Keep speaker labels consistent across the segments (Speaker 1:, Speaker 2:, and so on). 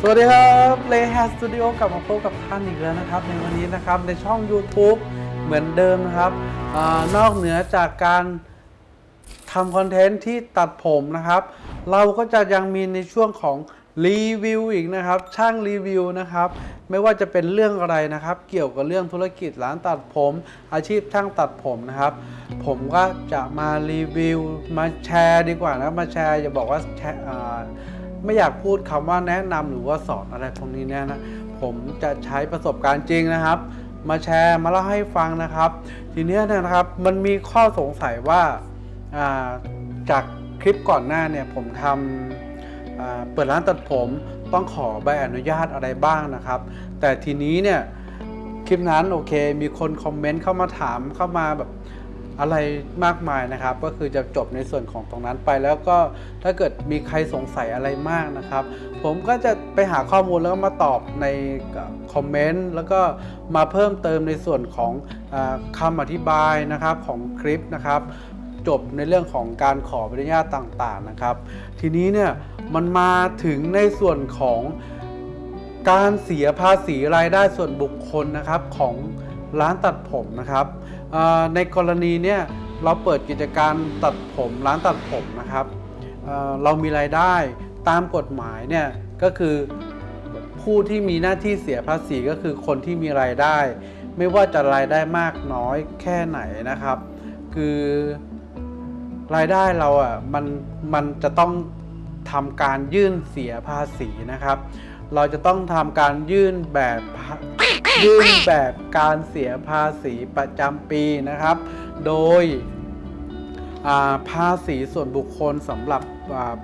Speaker 1: สวัสดีครับเลแฮสตูดิโอกลับมาพบกับท่านอีกแล้วนะครับ ในวันนี้นะครับในช่อง YouTube เหมือนเดิมนะครับอานอกเหนือจากการทำ content ที่ตัดผมนะครับ เราก็จะยังมีในช่วงของรีวิวอีกนะครับ ช่างรีวิวนะครับ ไม่ว่าจะเป็นเรื่องอะไรนะครับ เกี่ยวกับเรื่องธุรกิจร้านตัดผม อาชีพช่างตัดผมนะครับ ผมก็จะมารีวิวมาแชร์ดีกว่านะมาแชร์อย่าบอกว่าแชร์อ่า ไม่อยากพูดคำว่าแนะนำหรือว่าสอนอะไรพวกนี้เนี่ยนะผมจะใช้ประสบการณ์จริงนะครับ มาแชร์มาเล่าให้ฟังนะครับ ทีเนี้ยนะครับมันมีข้อสงสัยว่าาจากคลิปก่อนหน้าเนี่ยผมทำเปิดร้านตัดผมต้องขอใบอนุญาตอะไรบ้างนะครับ แต่ทีนี้เนี่ยคลิปนั้นโอเค มีคนคอมเมนต์เข้ามาถามเข้ามาแบบ อะไรมากมายนะครับ ก็คือจะจบในส่วนของตรงนั้นไป แล้วก็ถ้าเกิดมีใครสงสัยอะไรมากนะครับ ผมก็จะไปหาข้อมูลแล้วก็มาตอบในคอมเมนต์แล้วก็มาเพิ่มเติมในส่วนของอคำอธิบายนะครับของคลิปนะครับ จบในเรื่องของการขออนุญาตต่างๆนะครับ ทีนี้เนี่ยมันมาถึงในส่วนของการเสียภาษีรายได้ส่วนบุคคลนะครับของ ร้านตัดผมนะครับในกรณีเนี่ยเราเปิดกิจการตัดผมร้านตัดผมนะครับเเรามีรายได้ตามกฎหมายเนี่ยก็คือผู้ที่มีหน้าที่เสียภาษีก็คือคนที่มีรายได้ ไม่ว่าจะรายได้มากน้อยแค่ไหนนะครับ คือรายได้เราอะมันมันจะต้องทำการยื่นเสียภาษีนะครับ เราจะต้องทำการยื่นแบบยื่นแบบการเสียภาษีประจำปีนะครับ โดยภาษีส่วนบุคคลสำหรับ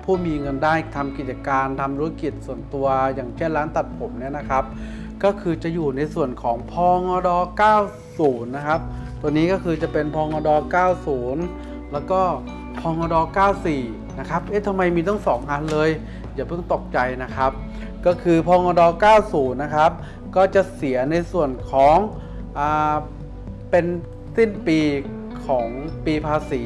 Speaker 1: ผู้มีเงินได้ทำกิจการทำธุรกิจส่วนตัวอย่างเช่นร้านตัดผมเนี่ยนะครับ ก็คือจะอยู่ในส่วนของพงด90 นะครับ ตัวนี้ก็คือจะเป็นพงด90 แล้วก็พงด94 นะครับ เอ๊ะทำไมมีต้องสองอันเลย อย่าเพิ่งตกใจนะครับ ก็คือพงด90 นะครับ ก็จะเสียในส่วนของอเป็นสิ้นปีของปีภาษี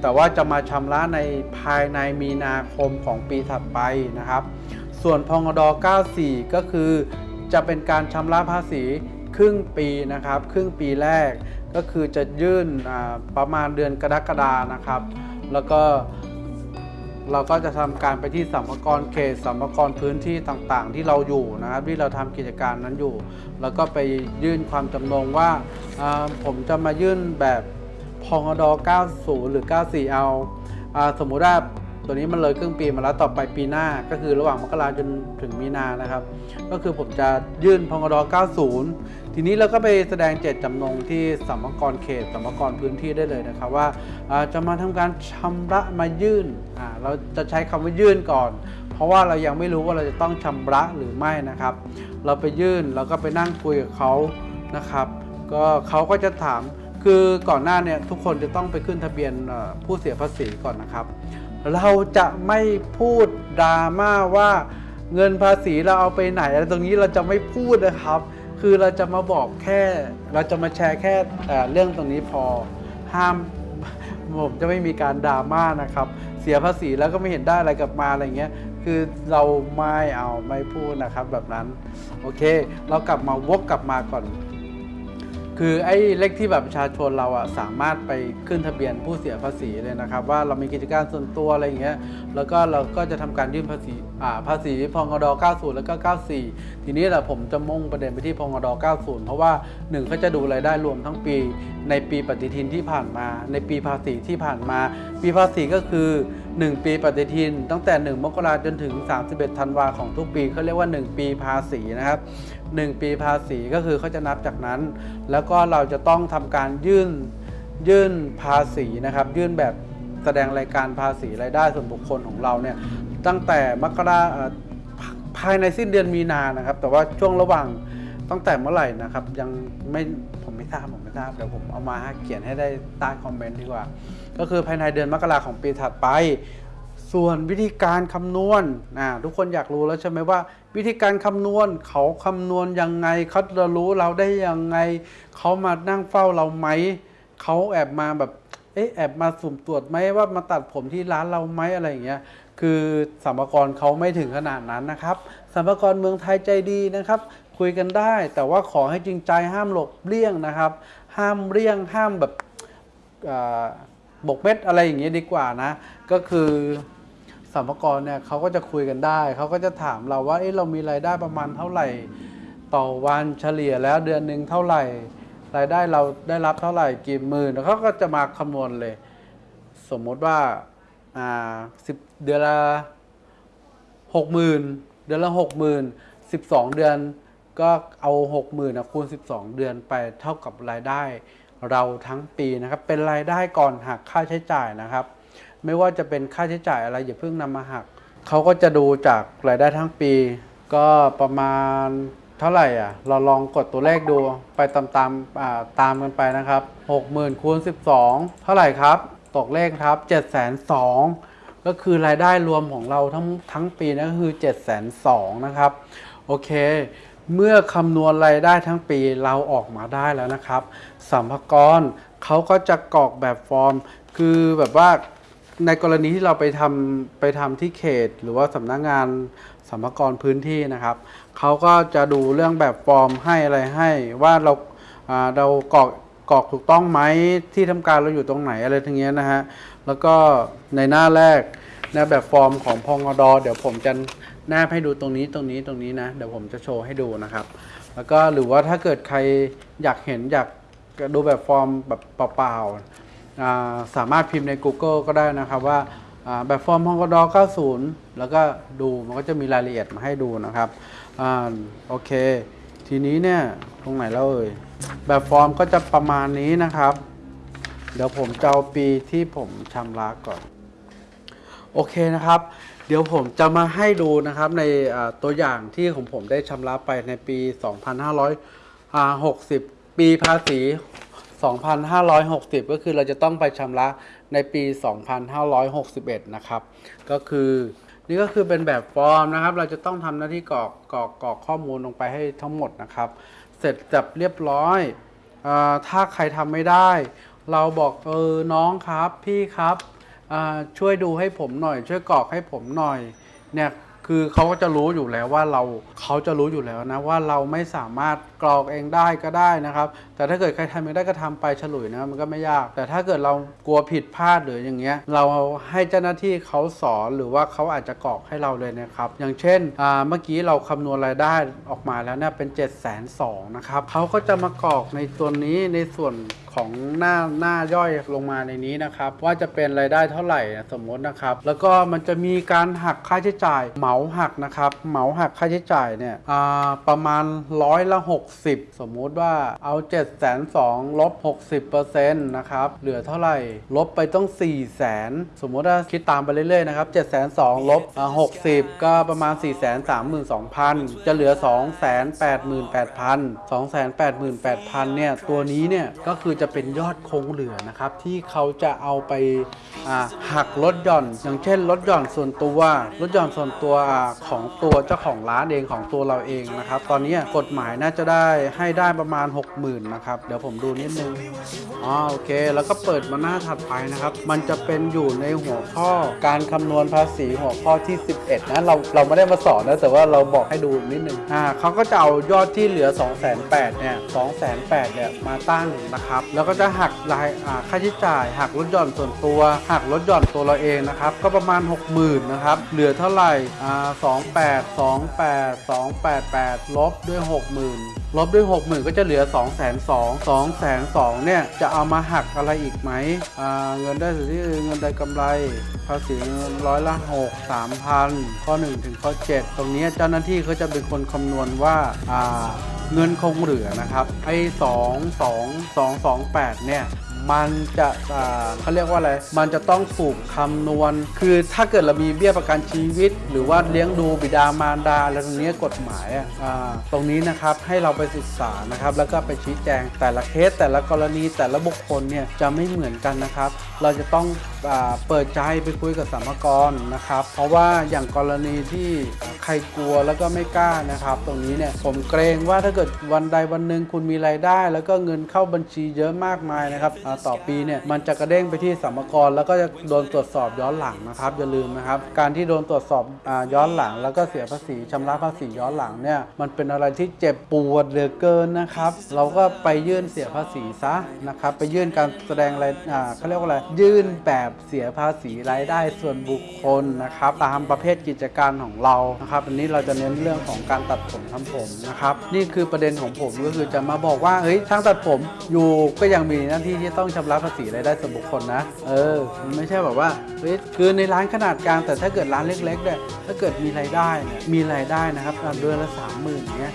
Speaker 1: แต่ว่าจะมาชำระในภายในมีนาคมของปีถัดไปนะครับ ส่วนพงด94 ก็คือจะเป็นการชำระภาษีครึ่งปีนะครับ ครึ่งปีแรกก็คือจะยื่นประมาณเดือนกรกฎานะครับ แล้วก็ เราก็จะทำการไปที่สัมภาระเขตสัมภาระพื้นที่ต่างๆ ที่เราอยู่นะครับที่เราทำกิจการนั้นอยู่ แล้วก็ไปยื่นความจำนงว่าผมจะมายื่นแบบพงด90 หรือ 94 เอาสมมุติว่า ตัวนี้มันเลยครึ่งปีมาแล้วต่อไปปีหน้าก็คือระหว่างมกราจนถึงมีนานะครับ ก็คือผมจะยื่นพงด90 ทีนี้เราก็ไปแสดงเจตจำนงที่สัมภากรเขตสัมภากรพื้นที่ได้เลยนะครับ ว่าจะมาทำการชำระมายื่นเราจะใช้คำว่ายื่นก่อน เพราะว่าเรายังไม่รู้ว่าเราจะต้องชำระหรือไม่นะครับ เราไปยื่นเราก็ไปนั่งคุยกับเขานะครับ ก็เขาก็จะถามคือก่อนหน้าเนี่ยทุกคนจะต้องไปขึ้นทะเบียนผู้เสียภาษีก่อนนะครับ เราจะไม่พูดดราม่าว่าเงินภาษีเราเอาไปไหนอะไรตรงนี้เราจะไม่พูดนะครับ คือเราจะมาบอกแค่ เราจะมาแชร์แค่เเรื่องตรงนี้พอ ห้ามผมจะไม่มีการดราม่านะครับ เสียภาษีแล้วก็ไม่เห็นได้อะไรกลับมาอะไรเงี้ย คือเราไม่เอาไม่พูดนะครับแบบนั้น โอเค เรากลับมาวกกลับมาก่อน คือไอ้เลขที่แบบประชาชนเราอะสามารถไปขึ้นทะเบียนผู้เสียภาษีเลยนะครับ ว่าเรามีกิจการส่วนตัวอะไรอย่างเงี้ยแล้วก็เราก็จะทำการยื่นภาษีอ่าภาษีพงด90 แล้วก็ 94 ทีนี้แหละผมจะมุ่งประเด็นไปที่พงด90 เพราะว่าหนึ่งเขาจะดูรายได้รวมทั้งปี ในปีปฏิทินที่ผ่านมา ในปีภาษีที่ผ่านมา ปีภาษีก็คือ 1 ปีปฏิทิน ตั้งแต่ 1 มกราจนถึง 31 ธันวาของทุกปีเขาเรียกว่า 1 ปีภาษีนะครับ 1 ปีภาษีก็คือเขาจะนับจากนั้น แล้วก็เราจะต้องทำการยื่นยื่นภาษีนะครับ ยื่นแบบแสดงรายการภาษีรายได้ส่วนบุคคลของเราเนี่ยตั้งแต่มกราภายในสิ้นเดือนมีนานะครับ แต่ว่าช่วงระหว่างตั้งแต่เมื่อไหร่นะครับ ยังไม่ผมไม่ ทราบผมไม่ทราบเดี๋ยวผมเอามาเขียนให้ได้ใต้คอมเมนต์ดีกว่า ก็คือภายในเดือนมกราของปีถัดไป ส่วนวิธีการคำนวณนะทุกคนอยากรู้แล้วใช่ไหมว่า วิธีการคำนวณเขาคำนวณยังไงเขาจะรู้เราได้ยังไงเขามานั่งเฝ้าเราไหมเขาแอบมาแบบเอ๊ะแอบมาสุ่มตรวจไหมว่ามาตัดผมที่ร้านเราไหมอะไรอย่างเงี้ยคือสัมภากรเขาไม่ถึงขนาดนั้นนะครับสัมภากรเมืองไทยใจดีนะครับ คุยกันได้ แต่ว่าขอให้จริงใจห้ามหลบเลี่ยงนะครับ ห้ามเลี่ยงห้ามแบบบกเม็ดอะไรอย่างเงี้ยดีกว่านะ ก็คือสัมภากรเนี่ยเขาก็จะคุยกันได้ เขาก็จะถามเราว่าเอ๊ะเรามีรายได้ประมาณเท่าไหร่ ต่อวันเฉลี่ยแล้วเดือนหนึ่งเท่าไหร่ รายได้เราได้รับเท่าไหร่กี่หมื่นแล้วเขาก็จะมาคำนวณเลย สมมติว่าอ่าสิบเดือนละหกหมื่นเดือนละหกหมื่นสิบสองเดือน ก็เอาหกหมื่นคูณสิบสองเดือนไปเท่ากับรายได้เราทั้งปีนะครับ เป็นรายได้ก่อนหักค่าใช้จ่ายนะครับ ไม่ว่าจะเป็นค่าใช้จ่ายอะไรอย่าเพิ่งนำมาหักเขาก็จะดูจากรายได้ทั้งปี ก็ประมาณเท่าไหร่อะเราลองกดตัวเลขดูไปตามตามตามกันไปนะครับ 60,000คูณ12 เท่าไหร่ครับ ตกเลขครับ7 2 0 0 0ก็คือรายได้รวมของเราทั้งทั้งปีนะก็คือ7 2 0 0 0นะครับ โอเค เมื่อคำนวณรายได้ทั้งปีเราออกมาได้แล้วนะครับสัมภากรเขาก็จะกรอกแบบฟอร์ม คือแบบว่าในกรณีที่เราไปทำไปทำที่เขต หรือว่าสำนักงานสัมภากรพื้นที่นะครับเขาก็จะดูเรื่องแบบฟอร์มให้อะไรให้ว่าเราอ่าเรากรอกกรอกถูกต้องไหมที่ทำการเราอยู่ตรงไหนอะไรทั้งเนี้ยนะฮะแล้วก็ในหน้าแรกนะแบบฟอร์มของพงอดเดี๋ยวผมจะ แนบให้ดูตรงนี้ตรงนี้ตรงนี้นะ เดี๋ยวผมจะโชว์ให้ดูนะครับ แล้วก็หรือว่าถ้าเกิดใครอยากเห็นอยากดูแบบฟอร์มแบบเปล่าๆสามารถพิมพ์ใน Google ก็ได้นะครับว่าแบบฟอร์มพงกด90 แล้วก็ดูมันก็จะมีรายละเอียดมาให้ดูนะครับอโอเค ทีนี้เนี่ยตรงไหนแล้วเอ่ยแบบฟอร์มก็จะประมาณนี้นะครับ เดี๋ยวผมจะเอาปีที่ผมชำระก่อน โอเคนะครับ เดี๋ยวผมจะมาให้ดูนะครับในตัวอย่างที่ของผมได้ชำระไปในปี 2560 ปีภาษี 2560 ก็คือเราจะต้องไปชำระในปี 2561 นะครับ ก็คือนี่ก็คือเป็นแบบฟอร์มนะครับ เราจะต้องทำหน้าที่กรอกกรอกกรอกข้อมูลลงไปให้ทั้งหมดนะครับ เสร็จจับเรียบร้อยอถ้าใครทำไม่ได้ เราบอกเออน้องครับพี่ครับ ช่วยดูให้ผมหน่อย ช่วยกรอกให้ผมหน่อยเนี่ยคือเขาก็จะรู้อยู่แล้วว่าเราเขาจะรู้อยู่แล้วนะว่าเราไม่สามารถกรอกเองได้ก็ได้นะครับ แต่ถ้าเกิดใครทำไม่ได้ก็ทำไปฉลุยนะมันก็ไม่ยาก แต่ถ้าเกิดเรากลัวผิดพลาดหรืออย่างเงี้ยเราให้เจ้าหน้าที่เขาสอนหรือว่าเขาอาจจะกรอกให้เราเลยนะครับ อย่างเช่นเมื่อกี้เราคำนวณรายได้ออกมาแล้วเนี่ยเป็น7 2 0 0 0นะครับเขาก็จะมากรอกในตัวนี้ในส่วนของหน้าหน้าย่อยลงมาในนี้นะครับ ว่าจะเป็นรายได้เท่าไหร่สมมตินะครับ แล้วก็มันจะมีการหักค่าใช้จ่ายเหมาหักนะครับเหมาหักค่าใช้จ่ายเนี่ยประมาณร้อยละ 60 สมมุติว่าเอา7 2 0 0 0ลบ60%นะครับเหลือเท่าไหร่ลบไปต้อง 4 0 0 0 0 0 สมมติว่าคิดตามไปเรื่อยๆนะครับ7 2 0 0 0ลบอ่า60 ก็ประมาณ 4 3 2 0 0 0 จะเหลือ 2 8 8 0 0 0 2 8 8 0 0 0 เนี่ยตัวนี้เนี่ยก็คือจะเป็นยอดคงเหลือนะครับ ที่เขาจะเอาไปาหักลดหย่อน อย่างเช่นลดหย่อนส่วนตัวลดหย่อนส่วนตัวอของตัวเจ้าของร้านเองของตัวเราเองนะครับ ตอนนี้กฎหมายน่าจะได้ให้ได้ประมาณ 60,000นะครับ เดี๋ยวผมดูนิดนึงอ๋อโอเค แล้วก็เปิดมาหน้าถัดไปนะครับ มันจะเป็นอยู่ในหัวข้อการคำนวณภาษีหัวข้อที่ 11 นะเราเราไม่ได้มาสอนนะแต่ว่าเราบอกให้ดูนิดนึงอ่าเขาก็จะเอายอดที่เหลือ 2 8 0 0 0เนี่ย2 8 0 0 0เนี่ยมาตั้งนะครับแล้วก็จะหักรายค่าใช้จ่ายหักลดหย่อนส่วนตัวหักลดหย่อนตัวเราเองนะครับก็ประมาณ 60,000นะครับเหลือเท่าไหร่อ่า28 28 288ลบด้วย 60,000ลบด้วย 60,000 ก็จะเหลือ 2 2 0 0 0 2 2 0 0เนี่ย จะเอามาหักอะไรอีกไหมอ่าเงินได้สิทธิเงินได้กำไร ภาษีร้อยละ 6 3,000 ข้อ 1 ถึงข้อ 7 ตรงนี้เจ้าหน้าที่เขาจะเป็นคนคำนวณว่าอ่า เงินคงเหลือนะครับไอ้สองสองสองสองแปดเนี่ยมันจะอ่าเขาเรียกว่าอะไร มันจะต้องถูกคำนวณ คือถ้าเกิดเรามีเบี้ยประกันชีวิต หรือว่าเลี้ยงดูบิดามารดาอะไรตรงนี้กฎหมายอะอ่าตรงนี้นะครับให้เราไปศึกษานะครับ แล้วก็ไปชี้แจงแต่ละเคสแต่ละกรณีแต่ละบุคคลเนี่ยจะไม่เหมือนกันนะครับ เราจะต้องอาเปิดใจไปคุยกับสมกรนะครับ เพราะว่าอย่างกรณีที่ รกลัวแล้วก็ไม่กล้านะครับ ตรงนี้เนี่ยผมเกรงว่าถ้าเกิดวันใดวันหนึ่งคุณมีรายได้ แล้วก็เงินเข้าบัญชีเยอะมากมายนะครับต่อปีเนี่ยมันจะกระเด้งไปที่สัมภากระแล้วก็จะโดนตรวจสอบย้อนหลังนะครับอย่าลืมนะครับ การที่โดนตรวจสอบอย้อนหลัง แล้วก็เสียภาษีชำระภาษีย้อนหลังเนี่ยมันเป็นอะไรที่เจ็บปวดเหลือเกินนะครับ เราก็ไปยื่นเสียภาษีซะนะครับไปยื่นการแสดงรายอ่าเขาเรียกว่าอะไรยื่นแบบเสียภาษีรายได้ส่วนบุคคลนะครับตามประเภทกิจการของเรานะครับอันนี้เราจะเน้นเรื่องของการตัดผมทำผมนะครับ นี่คือประเด็นของผมก็คือจะมาบอกว่าเฮ้ยช่างตัดผมอยู่ก็ยังมีหน้าที่ที่ต้องชำระภาษีรายได้ส่วนบุคคลนะ เออมันไม่ใช่แบบว่าเฮ้ยคือในร้านขนาดกลางแต่ถ้าเกิดร้านเล็กๆเนี่ยถ้าเกิดมีรายได้เนี่ยมีรายได้นะครับเดือนละสามหมื่นเงี้ย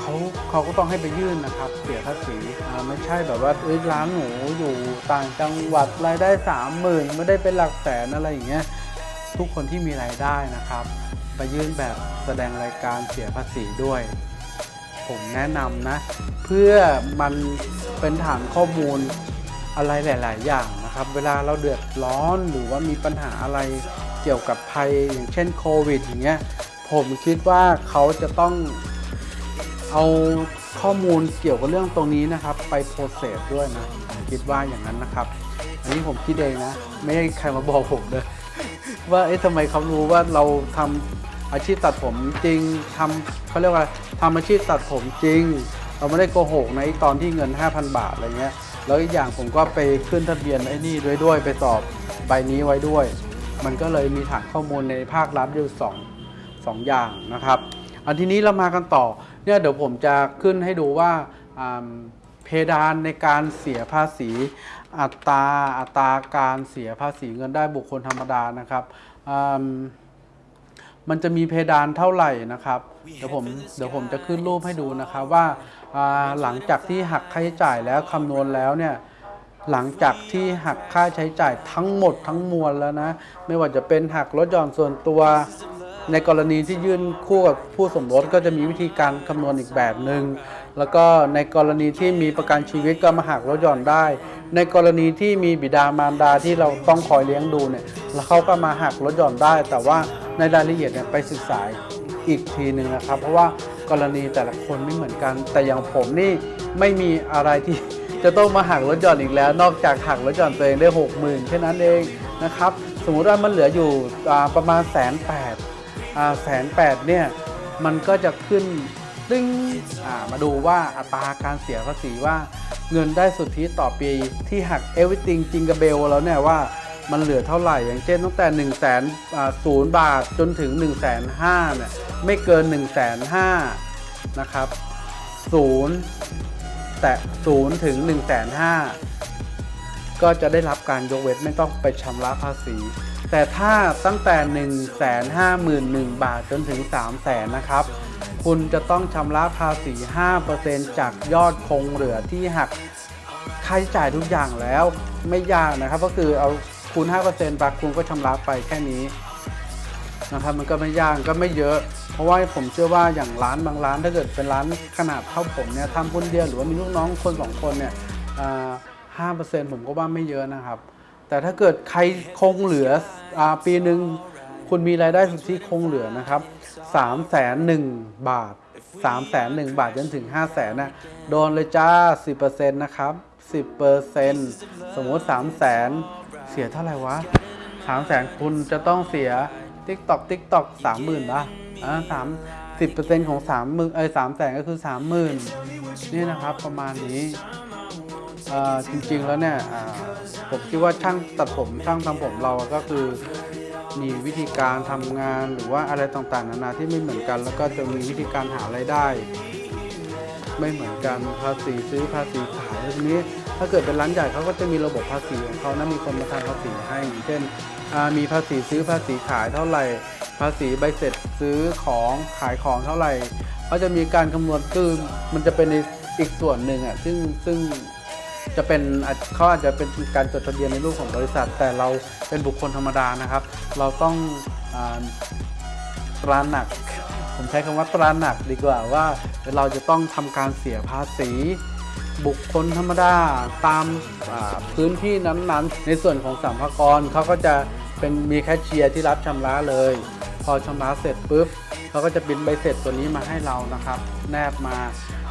Speaker 1: เขาเขาก็ต้องให้ไปยื่นนะครับเสียภาษีไม่ใช่แบบว่าเอ้ยร้านหนูอยู่ต่างจังหวัดรายได้สามหมื่นไม่ได้เป็นหลักแสนอะไรอย่างเงี้ยทุกคนที่มีรายได้นะครับ ไปยื่นแบบแสดงรายการเสียภาษีด้วย ผมแนะนำนะ เพื่อมันเป็นฐานข้อมูลอะไรหลาย ๆ อย่างนะครับ เวลาเราเดือดร้อนหรือว่ามีปัญหาอะไรเกี่ยวกับภัยอย่างเช่นโควิดอย่างเงี้ยผมคิดว่าเขาจะต้องเอาข้อมูลเกี่ยวกับเรื่องตรงนี้นะครับ ไปโปรเซสด้วยนะผมคิดว่าอย่างนั้นนะครับ อันนี้ผมคิดเองนะ ไม่ให้ใครมาบอกผมเลยว่าเอ๊ะทำไมเขารู้ว่าเราทำ อาชีพตัดผมจริงทำเขาเรียกว่าทำอาชีพตัดผมจริง เราไม่ได้โกหกในตอนที่เงิน 5,000 บาทอะไรเงี้ยแล้วอีกอย่างผมก็ไปขึ้นทะเบียนไอ้นี่ด้วยด้วยไปสอบใบนี้ไว้ด้วย มันก็เลยมีฐานข้อมูลในภาครัฐอยู่สองสองอย่างนะครับอันทีนี้เรามากันต่อเนี่ยเดี๋ยวผมจะขึ้นให้ดูว่าอ่าเพดานในการเสียภาษีอัตราอัตราการเสียภาษีเงินได้บุคคลธรรมดานะครับอ มมันจะมีเพดานเท่าไหร่นะครับเดี๋ยวผมเดี๋ยวผมจะขึ้นรูปให้ดูนะครับว่าอ่าหลังจากที่หักค่าใช้จ่ายแล้วคำนวณแล้วเนี่ยหลังจากที่หักค่าใช้จ่ายทั้งหมดทั้งมวลแล้วนะ ไม่ว่าจะเป็นหักลดหย่อนส่วนตัวในกรณีที่ยื่นคู่กับผู้สมรสก็จะมีวิธีการคำนวณอีกแบบหนึง่งแล้วก็ในกรณีที่มีประกันชีวิตก็มาหักลดหย่อนได้ ในกรณีที่มีบิดามารดาที่เราต้องคอยเลี้ยงดูเนี่ยแล้วเขาก็มาหักลดหย่อนได้ แต่ว่า ในรายละเอียดเนี่ยไปศึกษาอีกทีหนึ่งนะครับ เพราะว่ากรณีแต่ละคนไม่เหมือนกัน แต่อย่างผมนี่ไม่มีอะไรที่จะต้องมาหักลดหย่อนอีกแล้ว นอกจากหักลดหย่อนตัวเองได้หกหมื่นแค่นั้นเองนะครับ สมมุติว่ามันเหลืออยู่ประมาณแสนแปดแสนแปดเนี่ยมันก็จะขึ้นตึ้งมาดูว่าอัตราการเสียภาษีว่าเงินได้สุทธิต่อปีที่หัก everything จิงก b เบลแล้วเนี่ยว่า มันเหลือเท่าไหร่ อย่างเช่นตั้งแต่1นึ่งแสนศูนย์บาทจนถึง1นึ่งแสนห้าเนี่ยไม่เกิน1นึ่งแสนห้านะครับศูนย์แต่ศูนย์ถึง1นึ่งแสนห้าก็จะได้รับการยกเว้นไม่ต้องไปชำระภาษี แต่ถ้าตั้งแต่ 1 5 1 0 0 0 บาทจนถึง 3 0 0 0 0 0นะครับ คุณจะต้องชำระภาษี 5%จากยอดคงเหลือที่หักค่าใช้จ่ายทุกอย่างแล้วไม่ยากนะครับ ก็คือเอา คูณ5%ไปคุณก็ชำระไปแค่นี้นะครับมันก็ไม่ยากก็ไม่เยอะ เพราะว่าผมเชื่อว่าอย่างร้านบางร้านถ้าเกิดเป็นร้านขนาดเท่าผมเนี่ยทำคนเดียวหรือว่ามีลูกน้องคนสองคนเนี่ยห้าเปอร์เซ็นต์ผมก็ว่าไม่เยอะนะครับ แต่ถ้าเกิดใครคงเหลืออปีหนึ่งคุณมีรายได้สุทธิคงเหลือนะครับ3ามแสนหนึ่งบาท3ามแสนหนึ่งบาทจนถึง5้าแสนนะโดนเลยจ้า10%นะครับ10%สมมติ3ามแสน เสียเท่าไหร่วะ3ามแสนคุณจะต้องเสียติ๊กตอกติ๊กตอกสามหมื่นป่ะอ่าสามสิบเปอร์เซ็นต์ของสามหมื่นเอ้ยสามแสนก็คือสามหมื่นนี่นะครับประมาณนี้อ่าจริงๆแล้วเนี่ยอ่าผมคิดว่าช่างตัดผมช่างทำผมเราก็คือมีวิธีการทำงานหรือว่าอะไรต่างๆ นานาที่ไม่เหมือนกัน แล้วก็จะมีวิธีการหารายได้ ไม่เหมือนกันภาษีซื้อภาษีขายทีนี้ ถ้าเกิดเป็นร้านใหญ่เขาก็จะมีระบบภาษีของเขานะมีคนมาทำภาษีให้เช่นมีภาษีซื้อภาษีขายเท่าไหร่ ภาษีใบเสร็จซื้อของขายของเท่าไหร่เขาจะมีการคำนวณคือมันจะเป็นในอีกส่วนหนึ่งอะซึ่งซึ่งจะเป็นเขาอาจจะเป็นการจดทะเบียนในรูปของบริษัท แต่เราเป็นบุคคลธรรมดานะครับ เราต้องอ่าตระหนัก ผมใช้คำว่าตระหนักดีกว่าว่าเราจะต้องทำการเสียภาษี บุคคลธรรมดาตามาพื้นที่นั้นๆ ในส่วนของสัมภากรเขาก็จะเป็นมีแคชเชียร์ที่รับชำระเลย พอชำระเสร็จปุ๊บเขาก็จะบินใบเสร็จตัวนี้มาให้เรานะครับ แนบมา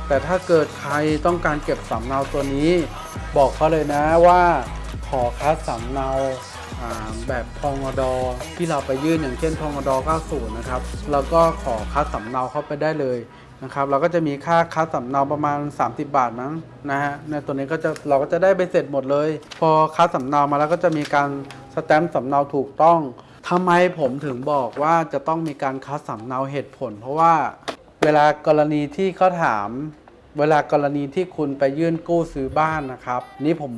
Speaker 1: แต่ถ้าเกิดใครต้องการเก็บสำเนาตัวนี้ บอกเขาเลยนะว่าขอคัดสำเนาแบบพงดอที่เราไปยื่นอย่างเช่นพงด90 นะครับ แล้วก็ขอคัดสำเนาเข้าไปได้เลย นะครับเราก็จะมีค่าคัดสำเนาประมาณ 30 บาทมั้งนะฮะในตัวนี้ก็จะเราก็จะได้ไปเสร็จหมดเลย พอคัดสำเนามาแล้วก็จะมีการสแตมป์สำเนาถูกต้องทำไมผมถึงบอกว่าจะต้องมีการคัดสำเนาเหตุผล เพราะว่าเวลากรณีที่เขาถาม เวลากรณีที่คุณไปยื่นกู้ซื้อบ้านนะครับ นี่ผม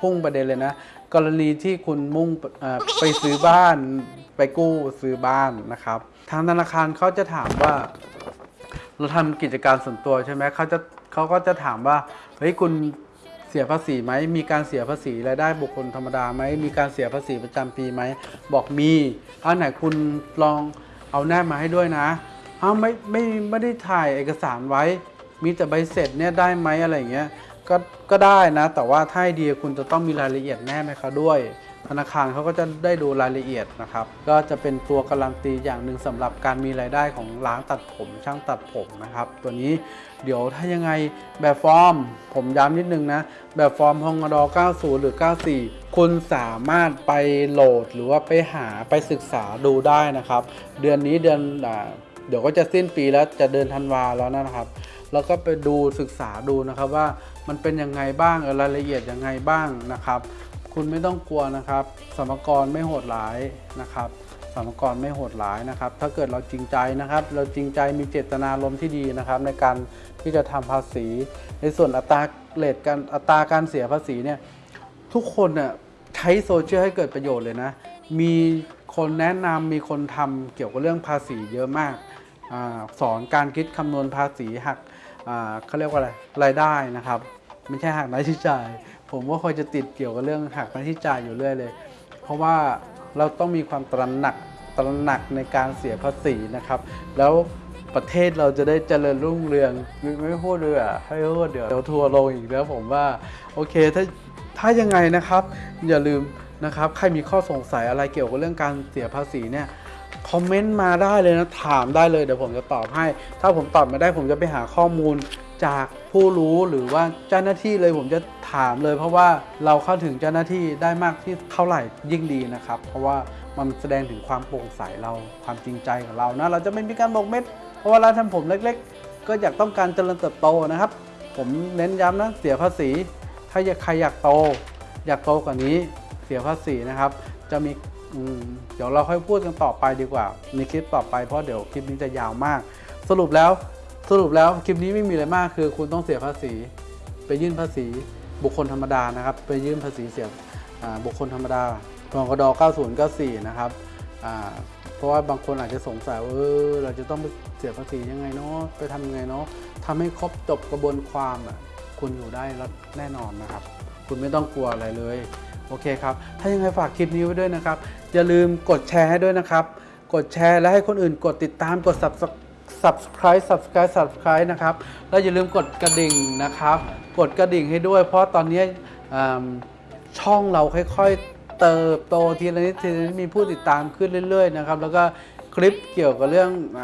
Speaker 1: พุ่งประเด็นเลยนะ กรณีที่คุณมุ่งไปซื้อบ้านไปกู้ซื้อบ้านนะครับ ทางธนาคารเขาจะถามว่า เราทำกิจการส่วนตัวใช่ไหมเขาจะเขาก็จะถามว่าเฮ้ยคุณเสียภาษีไหมมีการเสียภาษีรายได้บุคคลธรรมดาไหมมีการเสียภาษีประจำปีไหมบอกมีอันไหนคุณลองเอาแนบมาให้ด้วยนะอ้าวไม่ไม่ไม่ได้ถ่ายเอกสารไว้ มีแต่ใบเสร็จเนี่ยได้ไหมอะไรอย่างเงี้ยก็ก็ได้นะ แต่ว่าถ้าให้ดีคุณจะต้องมีรายละเอียดแนบให้เขาด้วย ธนาคารเขาก็จะได้ดูรายละเอียดนะครับ ก็จะเป็นตัวการันตีอย่างหนึ่งสำหรับการมีรายได้ของร้านตัดผมช่างตัดผมนะครับ ตัวนี้เดี๋ยวถ้ายังไงแบบฟอร์ม ผมย้ำนิดนึงนะ แบบฟอร์มฮองด90 หรือ 94 คุณสามารถไปโหลดหรือว่าไปหาไปศึกษาดูได้นะครับ เดือนนี้เดือนเดี๋ยวก็จะสิ้นปีแล้วจะเดินธันวาแล้วนะครับ แล้วก็ไปดูศึกษาดูนะครับว่ามันเป็นยังไงบ้างรายละเอียดยังไงบ้างนะครับ คุณไม่ต้องกลัวนะครับสมกรไม่โหดร้ายนะครับสมกรไม่โหดร้ายนะครับ ถ้าเกิดเราจริงใจนะครับ เราจริงใจมีเจตนารมณ์ที่ดีนะครับ ในการที่จะทำภาษี ในส่วนอัตราเลทการอัตราการเสียภาษีเนี่ยทุกคนน่ะใช้โซเชียลให้เกิดประโยชน์เลยนะ มีคนแนะนำมีคนทำเกี่ยวกับเรื่องภาษีเยอะมากอสอนการคิดคำนวณภาษีหักเขาเรียกว่าอะไรรายได้นะครับ ไม่ใช่หักรายจ่าย ผมว่าคอยจะติดเกี่ยวกับเรื่องหักราที่จ่ายอยู่เรื่อยเลย เพราะว่าเราต้องมีความตระหนักตระหนักในการเสียภาษีนะครับ แล้วประเทศเราจะได้เจริญรุ่งเรืองไม่ไม่พูดเลยอะให้พูดเดี๋ยวเดี๋ยวทัวร์ลงอีกแล้วผมว่าโอเคถ้าถ้ายังไงนะครับ อย่าลืมนะครับใครมีข้อสงสัยอะไรเกี่ยวกับเรื่องการเสียภาษีเนี่ยคอมเมนต์มาได้เลยนะ ถามได้เลยเดี๋ยวผมจะตอบให้ ถ้าผมตอบไม่ได้ผมจะไปหาข้อมูล จากผู้รู้หรือว่าเจ้าหน้าที่เลยผมจะถามเลย เพราะว่าเราเข้าถึงเจ้าหน้าที่ได้มากที่เท่าไหร่ยิ่งดีนะครับ เพราะว่ามันแสดงถึงความโปร่งใสเราความจริงใจของเรานะเราจะไม่มีการบอกเม็ด เพราะว่าร้านทำผมเล็ก ๆ ก็อยากต้องการเจริญเติบโตนะครับ ผมเน้นย้ำนะเสียภาษี ถ้าอยากใครอยากโต อยากโตกว่านี้เสียภาษีนะครับ จะมีเดี๋ยวเราค่อยพูดกันต่อไปดีกว่าในคลิปต่อไปเพราะเดี๋ยวคลิปนี้จะยาวมาก สรุปแล้ว สรุปแล้วคลิปนี้ไม่มีอะไรมากคือ คุณต้องเสียภาษี ไปยื่นภาษีบุคคลธรรมดานะครับ ไปยื่นภาษีเสียบุคคลธรรมดาพกด9094 นะครับเพราะว่าบางคนอาจจะสงสัยว่าเออเราจะต้องไปเสียภาษียังไงเนาะไปทำยังไงเนาะทำให้ครบจบกระบวนความอะคุณอยู่ได้แล้วแน่นอนนะครับ คุณไม่ต้องกลัวอะไรเลย โอเคครับ ถ้ายังไงฝากคลิปนี้ไว้ด้วยนะครับ อย่าลืมกดแชร์ให้ด้วยนะครับ กดแชร์และให้คนอื่นกดติดตามกด subscribe subscribe subscribe subscribe นะครับ แล้วอย่าลืมกดกระดิ่งนะครับ กดกระดิ่งให้ด้วย เพราะตอนนี้ช่องเราค่อยๆ เติบโตทีละนิดทีละนิดมีผู้ติดตามขึ้นเรื่อยๆนะครับ แล้วก็คลิปเกี่ยวกับเรื่องอ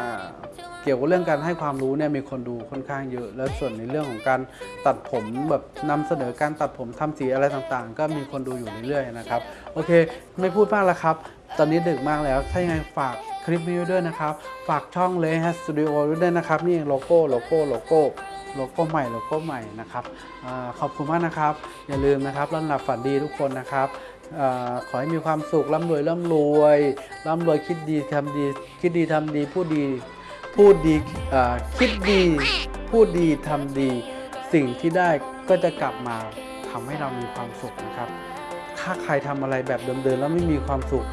Speaker 1: เกี่ยวกับเรื่องการให้ความรู้เนี่ยมีคนดูค่อนข้างเยอะ แล้วส่วนในเรื่องของการตัดผมแบบนำเสนอการตัดผมทำสีอะไรต่างๆ ก็มีคนดูอยู่เรื่อยๆนะครับโอเค ไม่พูดมากแล้วครับ ตอนนี้ดึกมากแล้วถ้ายังไงฝากคลิปนี้ไว้ด้วยนะครับ ฝากช่องเลฮัสสตูดิโอด้วยนะครับนี่โลโก้โลโก้โลโก้โลโก้ใหม่โลโก้ใหม่นะครับอขอบคุณมากนะครับ อย่าลืมนะครับร่ำหลับฝันดีทุกคนนะครับอขอให้มีความสุขร่ำรวยร่ำรวยร่ำรวยคิดดีทำดี คิดดีทำดีพูดดี พูดดีคิดดี พูดดีทำดี สิ่งที่ได้ก็จะกลับมาทำให้เรามีความสุขนะครับ ถ้าใครทำอะไรแบบเดิมๆแล้วไม่มีความสุข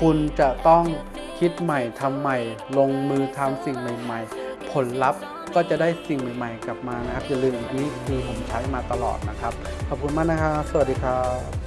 Speaker 1: คุณจะต้องคิดใหม่ทำใหม่ ลงมือทำสิ่งใหม่ ๆ ผลลัพธ์ก็จะได้สิ่งใหม่ ๆ กลับมานะครับอย่าลืมอันนี้คือผมใช้มาตลอดนะครับ ขอบคุณมากนะครับ สวัสดีครับ